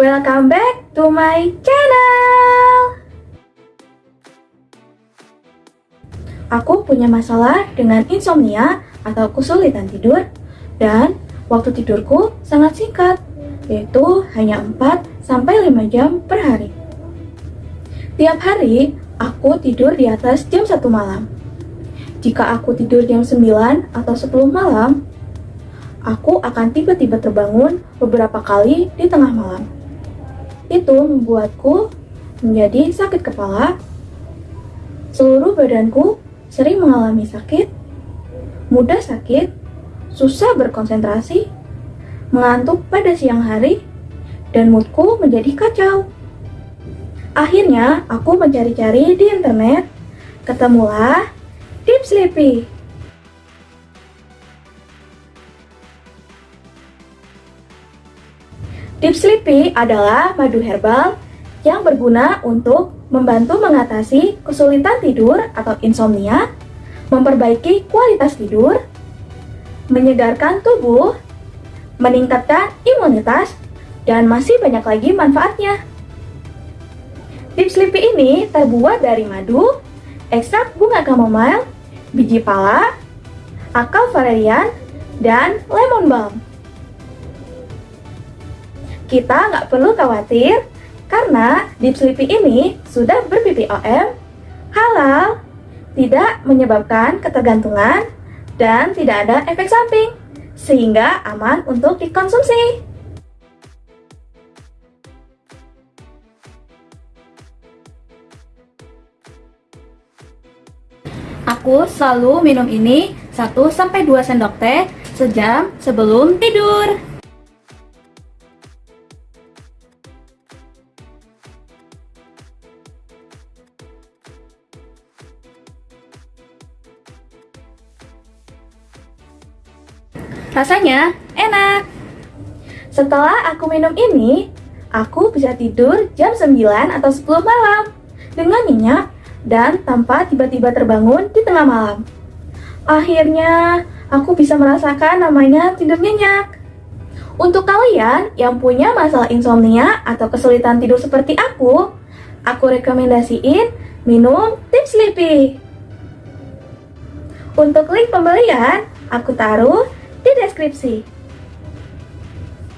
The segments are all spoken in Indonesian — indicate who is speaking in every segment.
Speaker 1: welcome back to my channel. Aku punya masalah dengan insomnia atau kesulitan tidur Dan waktu tidurku sangat singkat Yaitu hanya 4-5 jam per hari. Tiap hari aku tidur di atas jam 1 malam. Jika aku tidur jam 9 atau 10 malam aku akan tiba-tiba terbangun beberapa kali di tengah malam. Itu membuatku menjadi sakit kepala, seluruh badanku sering mengalami sakit, mudah sakit, susah berkonsentrasi, mengantuk pada siang hari, dan moodku menjadi kacau. Akhirnya, aku mencari-cari di internet, ketemulah Deep Sleepy Deep Sleepy adalah madu herbal yang berguna untuk membantu mengatasi kesulitan tidur atau insomnia, memperbaiki kualitas tidur, menyegarkan tubuh, meningkatkan imunitas, dan masih banyak lagi manfaatnya. Deep Sleepy ini terbuat dari madu, ekstrak bunga chamomile, biji pala, akal valerian, dan lemon balm. Kita nggak perlu khawatir karena Deep Sleepy ini sudah ber-BPOM, halal, tidak menyebabkan ketergantungan, dan tidak ada efek samping, sehingga aman untuk dikonsumsi. Aku selalu minum ini 1-2 sendok teh sejam sebelum tidur. Rasanya enak. Setelah aku minum ini, aku bisa tidur jam 9 atau 10 malam dengan nyenyak dan tanpa tiba-tiba terbangun di tengah malam. Akhirnya, aku bisa merasakan namanya tidur nyenyak. Untuk kalian yang punya masalah insomnia atau kesulitan tidur seperti aku, aku rekomendasiin minum Tip Sleepy. Untuk link pembelian, aku taruh di deskripsi.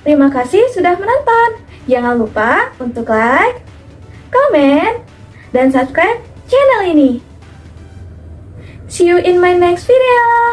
Speaker 1: Terima kasih sudah menonton. Jangan lupa untuk like, komen, dan subscribe channel ini. See you in my next video.